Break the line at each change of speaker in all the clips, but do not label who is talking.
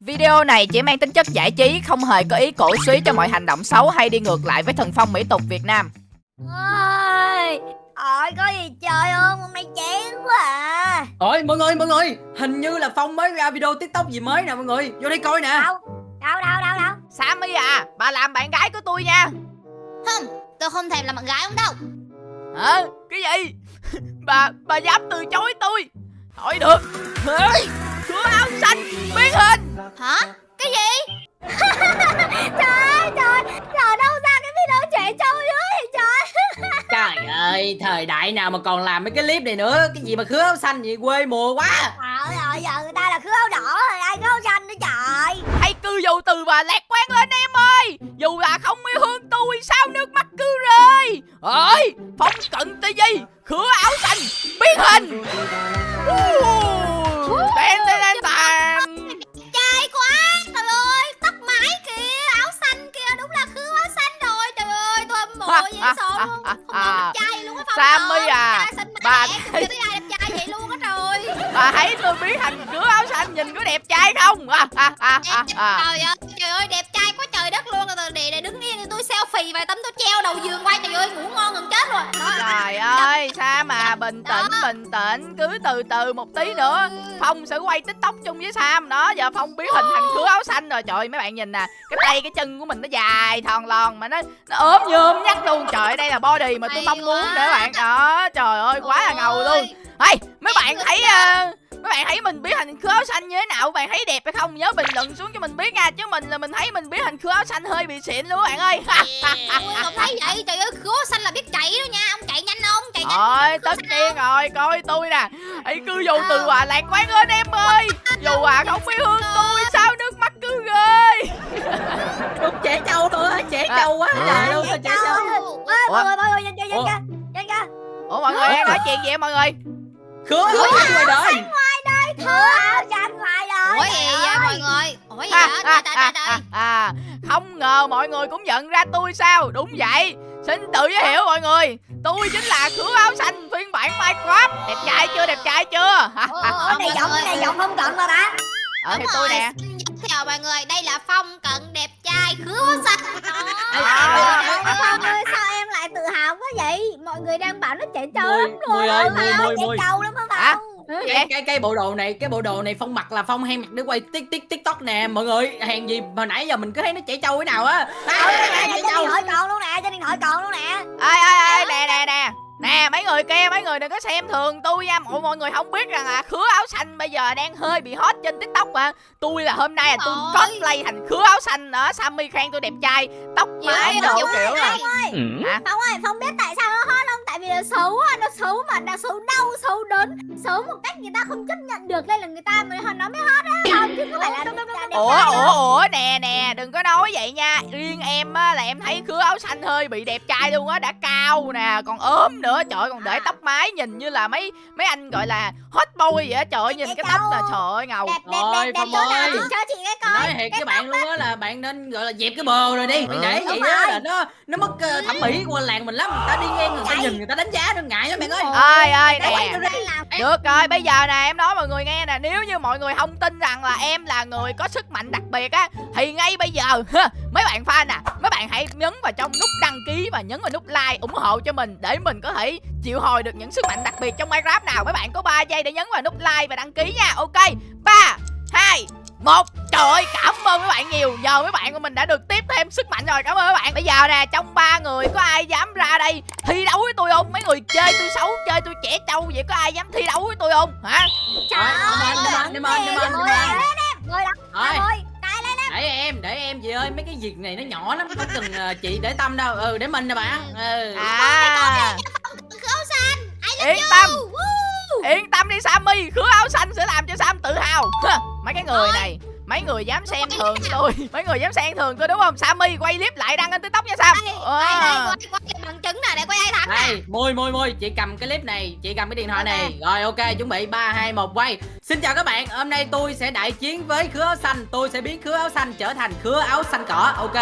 Video này chỉ mang tính chất giải trí, không hề có ý cổ suý cho mọi hành động xấu hay đi ngược lại với thần phong mỹ tục Việt Nam.
ơi ôi có gì chơi không hôm nay chán quá à
Ôi mọi người mọi người Hình như là Phong mới ra video tiktok gì mới nè mọi người Vô đây coi nè
đâu đâu đâu đâu đâu
Sammy à, bà làm bạn gái của tôi nha.
Không, tôi không thèm làm bạn gái ông đâu
Hả? Cái gì? bà bà dám từ chối tôi? Thôi được. Ê, Cửa áo xanh biến hình.
Hả? Cái gì?
trời ơi trời trời đâu ra cái video trẻ trâu dưới vậy trời
Trời ơi thời đại nào mà còn làm mấy cái clip này nữa Cái gì mà khứa áo xanh vậy quê mùa quá
trời ơi giờ người ta là khứa áo đỏ rồi ai khứa áo xanh nữa trời
Hãy cư dù từ và lạc quan lên em ơi. Dù là không yêu thương tôi, sao nước mắt cứ rơi. Ơi, phong cận gì? Cửa áo xanh biến hình. Tên tên tên tên.
Trai quá Trời ơi, tóc mái kìa Áo xanh kìa, đúng là khứa áo xanh rồi Trời ơi, tôi hâm mộ dễ sợ luôn Không đẹp trai luôn á Phong
Sammy à, bà thấy- Bà thấy tôi biến thành cửa áo xanh nhìn có đẹp trai không? À, à, à, à, à.
Trời ơi, trời ơi, đẹp trai quá trời đất luôn Rồi để, để đứng yên tôi selfie vài tấm tôi treo đầu giường qua Trời ơi, ngủ ngon gần chết rồi Đó.
Trời ơi, sao mà bình tĩnh,
Đó.
bình tĩnh Cứ từ từ một tí nữa Phong sẽ quay tiktok chung với Sam Đó, giờ Phong biến hình thành khứa áo xanh rồi Trời ơi, mấy bạn nhìn nè Cái tay, cái chân của mình nó dài, thòn lòn Mà nó nó ốm nhôm nhắc luôn Trời ơi, đây là body mà tôi mong muốn các bạn Đó, trời ơi, quá là ngầu luôn Hey, mấy bạn thấy
ta.
Ờ, mấy bạn thấy mình biến thành khứa áo xanh như thế nào? Các bạn thấy đẹp hay không? Nhớ bình luận xuống cho mình biết nha. Chứ mình là mình thấy mình biến thành khứa áo xanh hơi bị xịn luôn các bạn ơi.
Ui, không thấy vậy Trời ơi, khứa xanh là biết chạy đó nha Ông chạy nhanh không? Chạy nhanh
Rồi, tất nhiên rồi, coi tôi nè. Hãy cứ dù từ à lạc quan lên em ơi. Dù à không biết hương tôi sao nước mắt cứ rơi.
Đúng trẻ trâu thôi á Trẻ trâu quá Trời ơi sao trẻ trâu
ơi mọi người mọi người nhanh nhanh nhanh
Ủa?
nhanh nhanh
Ủa mọi người đang nói chuyện gì vậy mọi người?
Khứa xanh ngoài đời
khứa áo xanh ngoài đời
Ủa gì vậy mọi người? Ủa gì
À,
vậy?
à,
Trời trời
à,
trời
không ngờ mọi người cũng nhận ra tôi sao? Đúng vậy. Xin tự giới thiệu mọi người. Tôi chính là khứa áo xanh phiên bản Minecraft. Đẹp trai chưa? Đẹp trai chưa?
Ủa,
Ủa, này giọng này giọng không cận mà ta
Ờ thì tôi
rồi,
nè.
thiệu mọi người, đây là Phong cận đẹp trai khứa xanh
À.
ê, ê,
Phong ơi sao em lại tự hào quá vậy mọi người đang bảo nó trẻ trâu lắm rồi
Mùi ơi,
Ôi,
Mùi,
ơi,
Mùi,
trẻ
Mùi.
trâu lắm không
Hả?
Phong
cái, cái cái bộ đồ này cái bộ đồ này phong mặc là phong hay mặc để quay tik tik tiktok nè. Mọi người hàng gì mà nãy giờ mình cứ thấy nó trẻ trâu cái nào á.
Ôi,
à,
trên điện thoại còn luôn nè trên điện thoại còn luôn nè.
Ê ê ê nè nè nè. Nè mấy người kia mấy người đừng có xem thường tôi nha. Mọi mọi người không biết rằng là khứa áo xanh bây giờ đang hơi bị hot trên tiktok mà. Tôi là hôm nay là tôi
Ôi.
cosplay thành khứa áo xanh đó sammy khen tôi đẹp trai. Tóc mái đồ kiểu là
Phong ơi Phong biết tại sao vì nó xấu á nó xấu mà nó xấu đau xấu đớn xấu một cách người ta không chấp nhận được nên là người ta mới nó mới hot á không chứ không phải là đẹp trai đẹp
ủa ủa ủa nè nè đừng có nói vậy nha. Riêng em á là em thấy khứa áo xanh hơi bị đẹp trai luôn á đã cao nè còn ốm nữa. Trời ơi, còn để tóc mái nhìn như là mấy mấy anh gọi là hot boy vậy á. Trời ơi nhìn cái tóc là trời ơi ngầu
đẹp đẹp đẹp đẹp chỗ nào cho chị cái coi.
Nói thiệt với bạn luôn á. là bạn nên gọi là dẹp cái bờ rồi đi. Mình để vậy
rồi.
là nó nó mất ờ, thẩm mỹ của làng mình lắm. Người ta đi ngang người ta nhìn người ta đánh giá nó ngại lắm bạn ơi.
ơi ơi nè. Được rồi, bây giờ nè em nói mọi người nghe nè. Nếu như mọi người không tin rằng là em là người có sức mạnh đặc biệt á Thì ngay bây giờ mấy bạn fan à Mấy bạn hãy nhấn vào trong nút đăng ký và nhấn vào nút like ủng hộ cho mình Để mình có thể chịu hồi được những sức mạnh đặc biệt trong Minecraft nào. Mấy bạn có 3 giây để nhấn vào nút like và đăng ký nha. Ok, 3, 2, một Trời ơi cảm ơn mấy bạn nhiều. Giờ mấy bạn của mình đã được tiếp thêm sức mạnh rồi. Cảm ơn mấy bạn. Bây giờ nè trong ba người có ai dám ra đây Thi đấu với tôi không? Mấy người chơi tôi xấu Chơi tôi trẻ trâu vậy Có ai dám thi đấu với tôi không? Hả?
Trời
Rồi,
ơi
đâm anh, đâm anh, đâm anh.
ngồi đó lên
để em để em chị ơi mấy cái việc này nó nhỏ lắm không có cần ờ, chị để tâm đâu. Ừ để mình nè bạn. Ừ.
À.
Khứa xanh. I love
Yên tâm. Yên tâm đi Sammy. Khứa áo xanh sẽ làm cho Sam tự hào. Mấy cái người này Mấy người dám xem thường tôi. Mấy người dám xem thường tôi đúng không? Sammy quay clip lại đăng lên tiktok nha Sam.
Đây, đây, đây,
à.
quay, quay, bằng chứng nè để coi ai thắng nè.
đây mui mui mui chị cầm cái clip này chị cầm cái điện thoại này. Rồi ok chuẩn bị ba hai một quay. Xin chào các bạn hôm nay tôi sẽ đại chiến với khứa áo xanh. Tôi sẽ biến khứa áo xanh trở thành khứa áo xanh cỏ. Ok.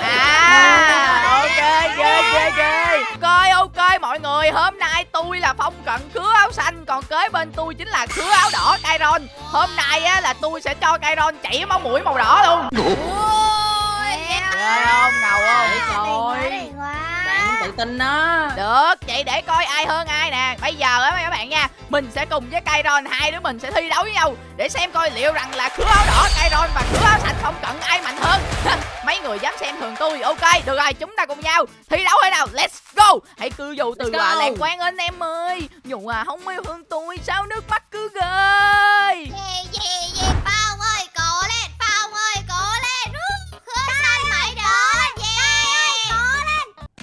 À ok ghê ghê ghê. Coi ok mọi người Hôm nay tôi là phong cận khứa áo xanh. Còn kế bên tôi chính là khứa áo đỏ Kairon Hôm nay á là tôi sẽ cho Kairon chảy máu mũi màu đỏ luôn.
Ôi
Ghê không? Ngầu không
Trời
quá,
bạn tự tin đó.
Được vậy để coi ai hơn ai nè. Bây giờ á các bạn nha Mình sẽ cùng với Kairon hai đứa mình sẽ thi đấu với nhau Để xem coi liệu rằng là khứa áo đỏ Kairon và khứa áo xanh phong cận ai mạnh hơn. Mấy người dám xem thường tôi Ok được rồi chúng ta cùng nhau thi đấu hay nào? Let's go. Hãy cư dù từ à, làng quan anh em ơi. Dù à không yêu thương tôi sao nước mắt cứ rơi?
Yeah, yeah, yeah,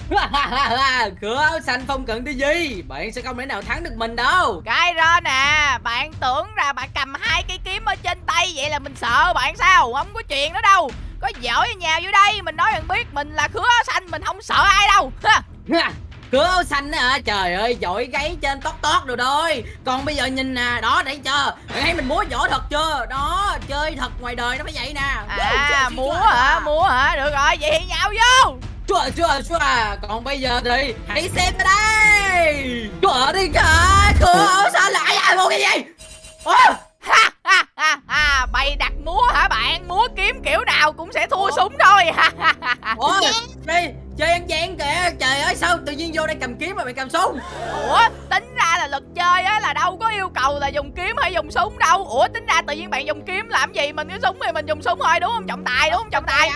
áo xanh phong cận cái gì. Bạn sẽ không thể nào thắng được mình đâu.
Kairon à Bạn tưởng là bạn cầm hai cây kiếm ở trên tay Vậy là mình sợ bạn sao? Không có chuyện đó đâu. Có giỏi nhà vô đây Mình nói bạn biết mình là khứa áo xanh Mình không sợ ai đâu.
Khứa áo xanh á hả? Trời ơi giỏi gáy trên tót tót rồi thôi còn bây giờ nhìn nè đó thấy chưa bạn thấy mình múa võ thật chưa? Đó chơi thật ngoài đời nó phải vậy nè.
À múa hả? múa hả? Được rồi vậy nhào vô
chua chua chua còn bây giờ thì hãy xem ở đây. Chua đi cả áo xanh lại là một cái gì? Ủa?
ha ha ha ha. Bày đặt múa hả bạn? Múa kiếm kiểu nào cũng sẽ thua súng thôi.
Ủa, đi chơi ăn gian kìa. Trời ơi sao tự nhiên vô đây cầm kiếm mà mày cầm súng?
Ủa? Tính ra là luật chơi á là cầu là dùng kiếm hay dùng súng đâu Ủa tính ra tự nhiên bạn dùng kiếm làm gì Mình có súng thì mình dùng súng thôi đúng không trọng tài đúng không trọng tài?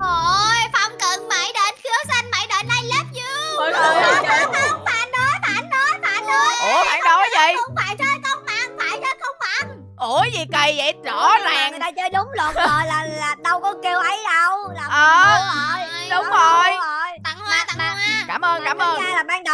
Ôi, Phong cận mãi đến, Khứa xanh mãi đến, I love you
người ơi, trời ơi.
Không, phản đối, phản đối, phản đối.
Ủa phản đối gì
Không phải chơi công bằng, phải chơi công bằng.
Ủa gì kỳ vậy rõ
mà
ràng
người ta chơi đúng luật rồi là là đâu có kêu ấy đâu. Là
Ờ,
đúng rồi.
đúng rồi.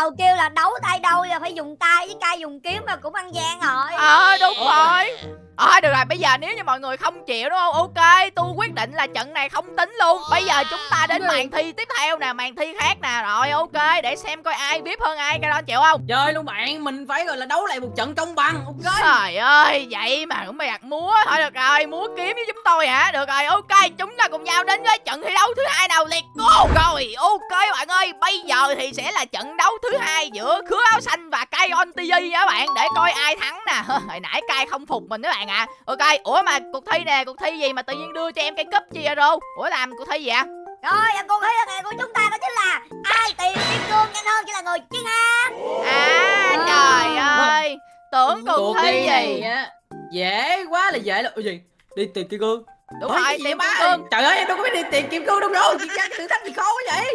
Đầu kêu là đấu tay đâu là phải dùng tay với ca dùng kiếm mà cũng ăn gian rồi.
Ờ đúng rồi Ờ được rồi bây giờ nếu như mọi người không chịu đúng không? Ok tôi quyết định là trận này không tính luôn. Bây giờ chúng ta đến màn thi tiếp theo nè Màn thi khác nè. Rồi ok để xem coi ai biết hơn ai Cái đó chịu không?
Chơi luôn bạn mình phải gọi là đấu lại một trận công bằng ok?
Trời ơi vậy mà cũng bày đặt múa. Thôi được rồi múa kiếm với chúng tôi hả? Được rồi ok chúng ta cùng nhau đến với trận thi đấu thứ hai nào Let's go Rồi ok bạn ơi Bây giờ thì sẽ là trận đấu thứ hai Giữa khứa áo xanh và Kai on TV nha bạn. Để coi ai thắng nè. Hồi nãy Kai không phục mình các bạn ạ Ok ủa mà cuộc thi nè Cuộc thi gì mà tự nhiên đưa cho em cây cúp chi vậy Rô? Ủa làm cuộc thi gì ạ
Rồi, và cuộc thi lần này của chúng ta đó chính là ai tìm kim cương nhanh hơn chính là người chiến thắng.
À trời ơi. Tưởng cuộc thi gì?
á dễ quá là dễ là Ủa gì đi tìm kim cương.
Đúng
Ủa,
rồi
cái gì
tìm
vậy
kim
ba?
cương.
Trời ơi em đâu có biết đi tìm kim cương đâu đâu chị ra cái thử thách gì khó quá vậy.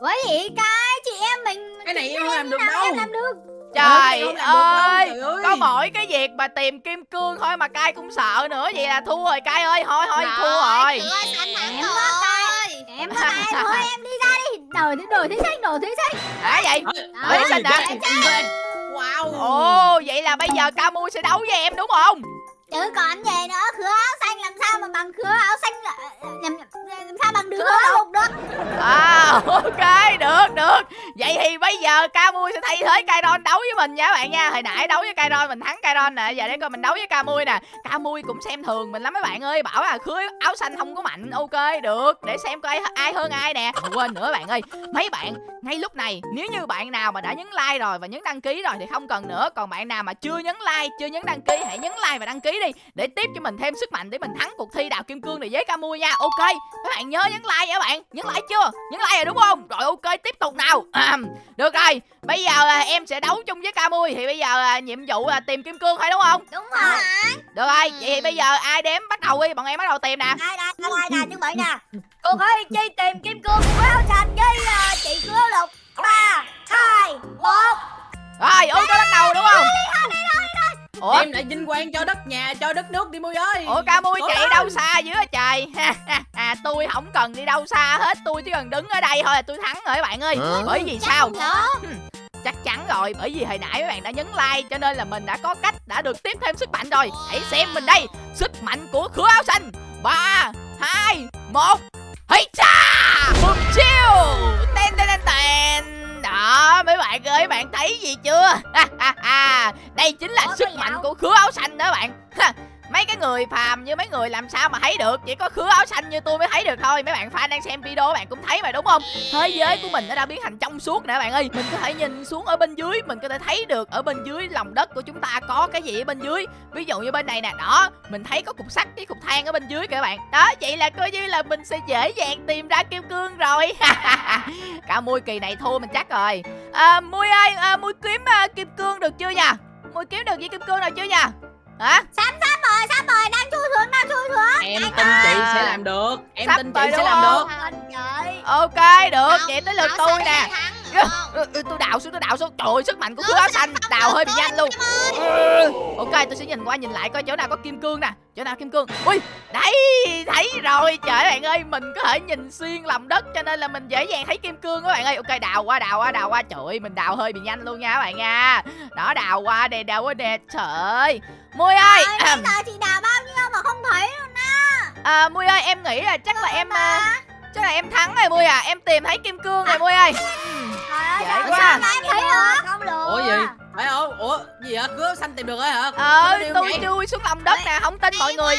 Bởi vì cái chị em mình
cái này em không làm được đâu
em làm được.
Trời ơi!
ơi.
Có mỗi cái việc mà tìm kim cương thôi mà cai cũng sợ nữa Vậy là thua rồi cai ơi! Thôi thôi thua rồi!
Em có
rồi
Em có tay thôi em đi ra đi. Đổi đổi thí sinh, đổi thí sinh.
Hả vậy?
Đó,
Ê, xinh hả?
wow!
Ồ vậy là bây giờ Camu sẽ đấu với em đúng không
Chứ còn gì nữa, khứa áo xanh làm sao mà bằng khứa áo xanh là- làm, làm sao bằng khứa áo lục được.
À ok được được. Vậy thì bây giờ Camui sẽ thay thế Kairon đấu với mình nha các bạn nha. Hồi nãy đấu với Kairon mình thắng Kairon nè. Giờ để coi mình đấu với Camui nè. Camui cũng xem thường mình lắm mấy bạn ơi. Bảo là khứa áo xanh không có mạnh. Ok được. Để xem coi ai hơn ai nè. À, Quên nữa bạn ơi. Mấy bạn ngay lúc này Nếu như bạn nào mà đã nhấn like rồi và nhấn đăng ký rồi Thì không cần nữa. Còn bạn nào mà chưa nhấn like Chưa nhấn đăng ký Hãy nhấn like và đăng ký đi Để tiếp cho mình thêm sức mạnh Để mình thắng cuộc thi đào kim cương này với Camui nha. Ok các bạn nhớ nhấn like nha các bạn. Nhấn like chưa? Nhấn like rồi đúng không? Rồi ok tiếp tục nào. À, Được rồi Bây giờ à, em sẽ đấu chung với Camui Thì bây giờ à, nhiệm vụ là tìm kim cương phải đúng không?
Đúng rồi.
Được rồi Vậy thì bây giờ ai đếm bắt đầu đi. Bọn em bắt đầu tìm nè.
Đây đây đây đây nè, chuẩn bị nè. Cuộc thi chi tìm kim cương của áo xanh với chị khứa lục. ba
Ủa?
Em lại vinh quang cho đất nhà cho đất nước đi mui ơi
Ủa Camui
Ủa,
chạy
đâu?
đâu xa dữ vậy trời À tôi không cần đi đâu xa hết Tôi chỉ cần đứng ở đây thôi là tôi thắng rồi các bạn ơi. Bởi vì sao. Chắc chắn rồi Bởi vì hồi nãy mấy bạn đã nhấn like Cho nên là mình đã có cách đã được tiếp thêm sức mạnh rồi. Hãy xem mình đây Sức mạnh của khứa áo xanh. Ba hai một Hây cha! Bùm chiêu Ten ten ten ten đó mấy bạn ơi bạn thấy gì chưa? Đây chính là
Ủa,
sức mạnh của khứa áo xanh đó bạn mấy cái người phàm như mấy người làm sao mà thấy được? Chỉ có khứa áo xanh như tôi mới thấy được thôi. Mấy bạn fan đang xem video bạn cũng thấy mà đúng không? Thế giới của mình nó đã biến thành trong suốt nè bạn ơi. Mình có thể nhìn xuống ở bên dưới mình có thể thấy được ở bên dưới lòng đất của chúng ta có cái gì ở bên dưới. Ví dụ như bên này nè đó mình thấy có cục sắt cái cục than ở bên dưới kìa các bạn. Đó vậy là coi như là mình sẽ dễ dàng tìm ra kim cương rồi. Cả mui kỳ này thua mình chắc rồi. À, mui ơi à, mui kiếm à, kim cương được chưa nha mui kiếm được gì kim cương nào chưa nha hả?
Sắp sắp rồi, sắp rồi, đang chui xuống, đang chui xuống.
em
Anh
tin
ơi.
chị sẽ làm được. Em
Sắp
tin chị sẽ làm được.
Ok được.
Không,
vậy tới lượt tôi nè tôi đào xuống tôi đào xuống. Trời ơi sức mạnh của khứa áo
xanh
đào hơi bị nhanh luôn. Ok tôi sẽ nhìn qua nhìn lại coi chỗ nào có kim cương nè. Chỗ nào kim cương? Ui đấy thấy rồi. Trời bạn ơi mình có thể nhìn xuyên lòng đất cho nên là mình dễ dàng thấy kim cương các bạn ơi. Ok đào qua đào qua đào qua. Trời ơi mình đào hơi bị nhanh luôn nha các bạn nha. Đó đào qua đây đào qua nè. Trời ơi. Mui ơi
bây giờ chị đào bao nhiêu mà không thấy luôn á.
à, mui ơi em nghĩ là chắc là em à, chắc là em thắng rồi mui à. Em tìm thấy kim cương rồi mui ơi
Trời ơi,
Dễ
sao
quá.
sao mà em thấy được? Không được.
ủa gì phải không ủa gì hả cướp xanh tìm được rồi hả
ờ tôi
vậy?
chui xuống lòng đất nè không tin mọi người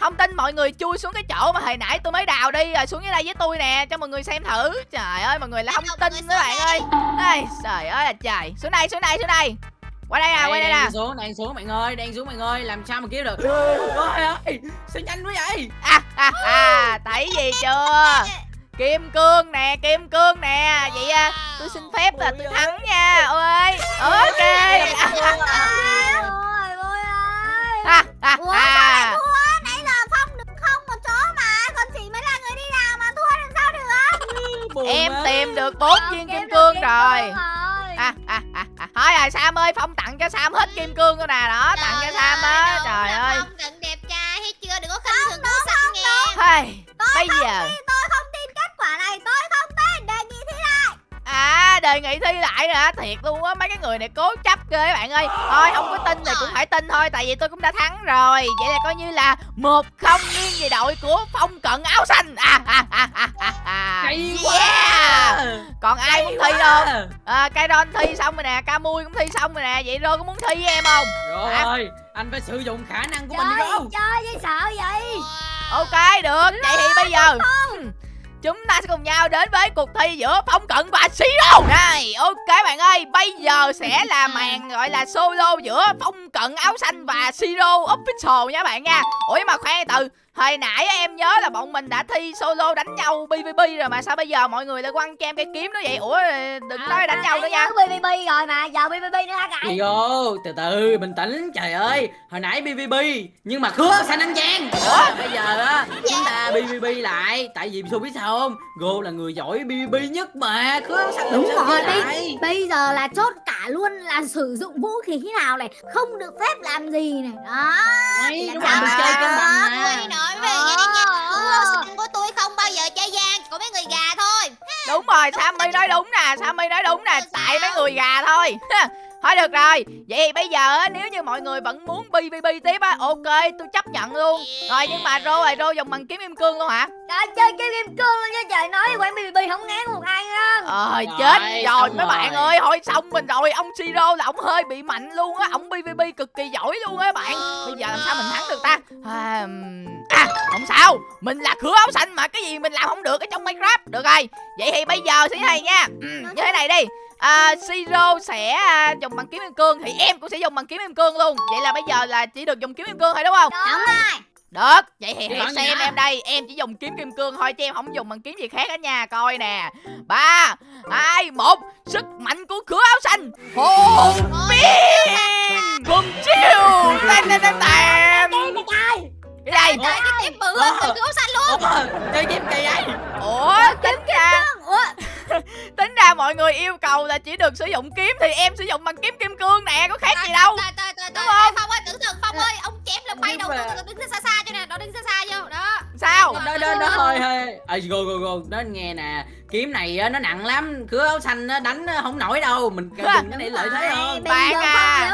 không tin mọi người chui xuống cái chỗ mà hồi nãy tôi mới đào đi rồi xuống dưới đây với tôi nè cho mọi người xem thử trời ơi mọi người là không tin các bạn ơi Ây, trời ơi là trời xuống đây xuống đây xuống đây qua đây nè
Đây,
qua đây
đang
nè
xuống đang xuống bạn ơi đang xuống bạn ơi làm sao mà kiếm được ôi ơi sao nhanh quá vậy
à, à, à, thấy gì chưa kim cương nè kim cương nè. Vậy à, tôi xin phép là tôi thắng nha. Ơi
người này
cố chấp ghê các bạn ơi. Thôi không có tin thì cũng phải tin thôi tại vì tôi cũng đã thắng rồi. Vậy là coi như là một không nghiêng về đội của phong cận áo xanh. À, à, à, à, à, à.
Hay
yeah.
Quá
còn ai muốn thi không? À, Kairon thi xong rồi nè Camui cũng thi xong rồi nè. Vậy rồi có muốn thi với em không?
Rồi anh phải sử dụng khả năng của mình
Chơi,
rồi
chơi với sợ vậy.
Ok được. Vậy thì bây giờ hmm, Chúng ta sẽ cùng nhau đến với cuộc thi giữa Phong Cận và Siro Này ok bạn ơi Bây giờ sẽ là màn gọi là solo giữa Phong Cận áo xanh và Siro Official nha bạn nha. Ủa mà khoan từ Hồi nãy em nhớ là bọn mình đã thi solo đánh nhau PVP rồi mà sao bây giờ mọi người lại quăng cho em cái kiếm đó vậy? Ủa đừng nói đánh nhau nữa nha.
BBB rồi mà, giờ BBB nữa hả cãi?
Vô, từ từ, bình tĩnh, trời ơi. Hồi nãy BBB, nhưng mà khứa xanh anh Giang Ủa, bây giờ á, chúng ta BBB lại Tại vì tôi biết sao không? Gô là người giỏi BBB nhất mà Khứa xanh
Đúng rồi, bây, bây giờ là chốt cả luôn là sử dụng vũ khí thế nào này Không được phép làm gì này. Đó
Đấy, đúng rồi, chơi cân bằng mà
nói về nghe nha xanh của tôi không bao giờ chơi gian Của mấy người gà thôi.
Đúng rồi Sammy nói đúng nè Sammy nói đúng nè Tại mấy người gà thôi. Thôi được rồi Vậy thì bây giờ á, nếu như mọi người vẫn muốn PVP tiếp á Ok tôi chấp nhận luôn. Rồi nhưng mà Rô rồi Rô dùng bằng kiếm kim cương luôn hả?
Trời chơi game game cương luôn nha trời Nói quán BBB không ngán một ai nha
Ờ chết rồi mấy bạn ơi Thôi xong mình rồi Ông Siro là ông hơi bị mạnh luôn á Ông PVP cực kỳ giỏi luôn á bạn. Bây giờ làm sao mình thắng được ta? à, à không sao. Mình là cửa áo xanh mà Cái gì mình làm không được ở trong Minecraft. Được rồi. Vậy thì bây giờ thế này nha. Ừm, Như thế này đi. À, Siro sẽ à, dùng bằng kiếm kim cương. Thì em cũng sẽ dùng bằng kiếm kim cương luôn. Vậy là bây giờ là chỉ được dùng kiếm kim cương thôi đúng không?
Đúng rồi.
Được, vậy thì hãy xem em đây. Em chỉ dùng kiếm kim cương thôi chứ em không dùng bằng kiếm gì khác hết nha Coi nè. Ba hai một. Sức mạnh của cửa áo xanh Hồn biên Cùng chiêu. Tên tên tên tên Đây
Trời cái tiếp bự hơn từ khu áo xanh luôn.
Ủa, chơi game kỳ vậy?
Ủa tính ra
Ủa?
Tính ra mọi người yêu cầu là chỉ được sử dụng kiếm Thì em sử dụng bằng kiếm kim cương nè Có khác gì đâu. Đúng không?
Ê, Phong ơi tưởng tượng Phong ơi Ông chém là bay đầu đứng xa xa cho nè Nó đứng xa xa vô Đó.
Sao?
Đó đó đó hơi hơi à, go go go đó nghe nè. Kiếm này á, nó nặng lắm. Cửa áo xanh á, đánh không nổi đâu. Mình dùng cái này lợi thế hơn
Bạn à.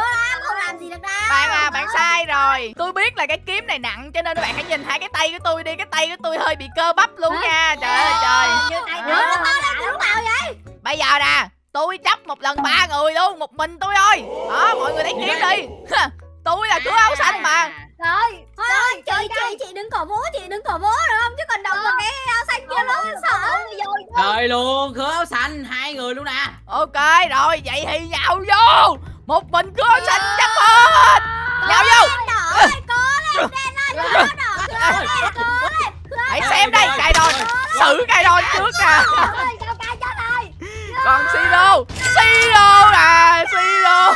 Làm gì được đâu.
Bạn à, bạn sai rồi. Tôi biết là cái kiếm này nặng Cho nên bạn hãy nhìn hai cái tay của tôi đi. Cái tay của tôi hơi bị cơ bắp luôn nha. Trời ơi trời.
Như tay
Đó.
nó to lắm đúng nào vậy?
Bây giờ nè tôi chấp một lần ba người luôn một mình tôi thôi. Đó mọi người lấy kiếm đi. Tôi là cứu áo xanh mà.
Rồi, thôi thôi, chị, chị, chị đừng cổ vũ, chị đừng cổ vũ được không? Chứ còn động vào cái áo xanh kia nó sợ.
Rồi luôn khứa áo xanh hai người luôn nè.
Ok rồi vậy thì nhào vô. Một mình cứu áo xanh chấp hết nhào vô.
Đỏ ơi, có lên, lên, lên.
hãy xem đây cài đòn xử cài đòn trước nè.
Rồi.
còn siro. siro nè siro.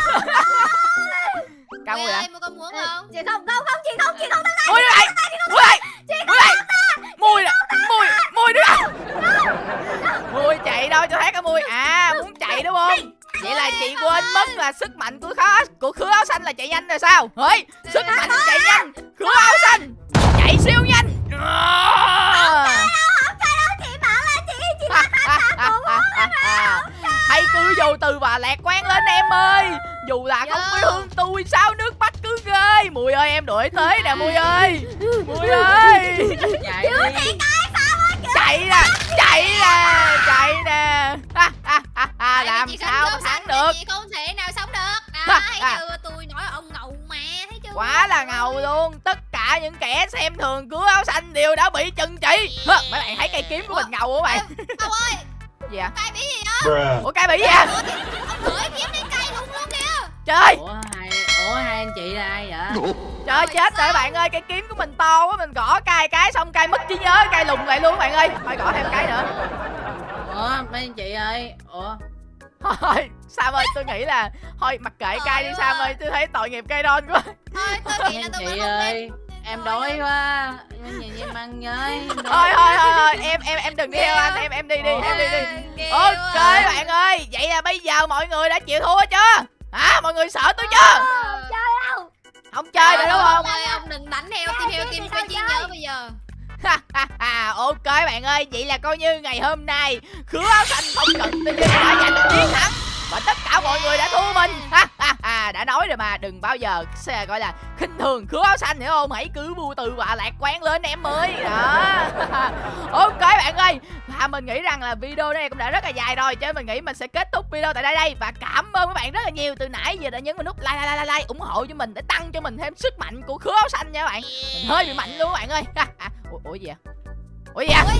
Con muốn không?
Chị không, không, không, chị không, chị không.
mùi nữa này mùi này mùi này. mùi nè mùi mùi nữa. Nè mùi chạy đâu cho thấy cái mùi. À muốn chạy đúng không vậy là chị quên mất là sức mạnh của khó của khứa áo xanh là chạy nhanh rồi sao? Ơi sức mạnh chạy nhanh. Khứa áo xanh chạy siêu nhanh. Hay cứ vô từ và lạc quan lên em ơi. Dù là không quê
Vô.
hương tôi sao nước mắt cứ ghê? Mùi ơi em đuổi tới nè mùi ơi. Mùi ơi.
Chạy đi
chạy nè chạy nè chạy nè. Ha, ha, ha, ha,
Tại vì
làm sao thắng được?
chị không thể nào sống được. Thấy chưa? Tôi nói ông ngầu mà thấy chưa?
Quá là ngầu luôn. Tất cả những kẻ xem thường cứu áo xanh đều đã bị trừng trị. Mấy bạn thấy cây kiếm của mình ngầu không bạn
ông ơi
gì à
cay bí gì đó
ủa cái bị gì à
ông gửi kiếm đi cay luôn luôn kìa.
Trời.
Ủa hai ủa hai anh chị là ai vậy
trời chết rồi bạn ơi cây kiếm của mình to quá mình gõ cay cái xong cay mất trí nhớ cay lùng lại luôn bạn ơi. Phải gõ thêm cái nữa.
Ủa mấy anh chị ơi? Ủa?
Thôi sam ơi tôi nghĩ là thôi mặc kệ cay đi sam ơi tôi thấy tội nghiệp cây đon quá.
Thôi tôi nghĩ là
anh
tôi
chị ơi em đói quá. Nhìn em ăn em đói.
thôi thôi thôi thôi em em em đừng đi theo anh em em đi đi em đi đi. ok bạn ơi vậy là bây giờ mọi người đã chịu thua chưa? Hả? Mọi người sợ tôi chưa không chơi nữa đúng không?
ơi ông đừng đánh theo tim theo tim quay chi nhớ bây giờ.
Ha, ha, ha, ok bạn ơi vậy là coi như ngày hôm nay khứa áo xanh không cần tin đã giành chiến thắng và tất cả mọi người đã thua mình. Ha, ha, ha, đã nói rồi mà. Đừng bao giờ xe gọi là khinh thường khứa áo xanh hiểu không? Hãy cứ vô từ và lạc quan lên em ơi. Đó. Ok bạn ơi. Và mình nghĩ rằng là video này cũng đã rất là dài rồi cho nên mình nghĩ mình sẽ kết thúc video tại đây đây. Và cảm ơn các bạn rất là nhiều. Từ nãy giờ đã nhấn vào nút like like like, like ủng hộ cho mình để tăng cho mình thêm sức mạnh của khứa áo xanh nha các bạn. Mình hơi bị mạnh luôn các bạn ơi. Ủa, ủa gì vậy? Ủa gì vậy?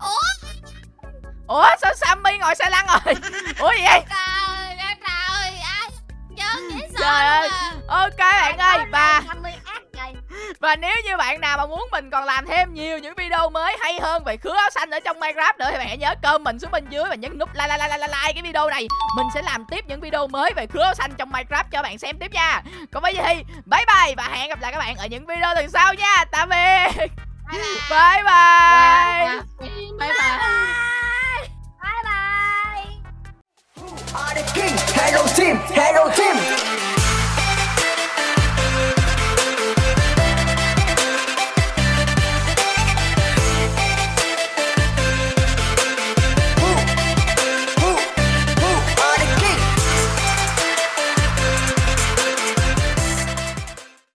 Ủa
ủa? Sao sammy ngồi xe lăn rồi? Ủa gì? Vậy
trời trời dễ sợ
Trời ơi.
luôn à.
ok bạn ơi và và nếu như bạn nào mà muốn mình còn làm thêm nhiều những video mới hay hơn về khứa áo xanh ở trong minecraft nữa thì bạn hãy nhớ comment xuống bên dưới và nhấn nút like like like like, like cái video này. Mình sẽ làm tiếp những video mới về khứa áo xanh trong minecraft cho bạn xem tiếp nha. Còn bây giờ thì bye bye và hẹn gặp lại các bạn ở những video lần sau nha. Tạm biệt.
Bye bye.
bye bye.
Bye bye.
Bye bye.
Are the king, hello team, hello team.